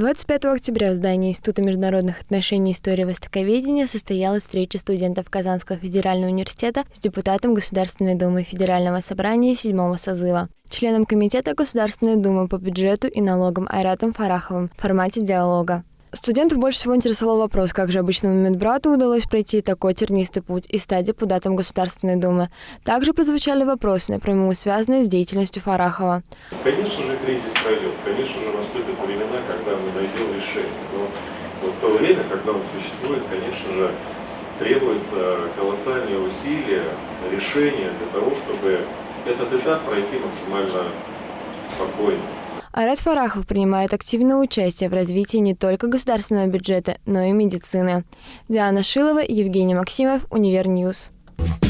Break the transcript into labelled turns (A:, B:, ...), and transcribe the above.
A: 25 октября в здании Института международных отношений и истории востоковедения состоялась встреча студентов Казанского федерального университета с депутатом Государственной Думы Федерального собрания седьмого созыва, членом Комитета Государственной Думы по бюджету и налогам Айратом Фараховым в формате диалога. Студентов больше всего интересовал вопрос, как же обычному медбрату удалось пройти такой тернистый путь и стать депутатом Государственной Думы. Также прозвучали вопросы, напрямую связанные с деятельностью Фарахова.
B: Конечно же, кризис пройдет. Конечно же, наступят времена, когда решение. Но вот в то время, когда он существует, конечно же, требуется колоссальные усилия, решения для того, чтобы этот этап пройти максимально спокойно.
A: Айрат Фаррахов принимает активное участие в развитии не только государственного бюджета, но и медицины. Диана Шилова, Евгений Максимов, Универ News. News.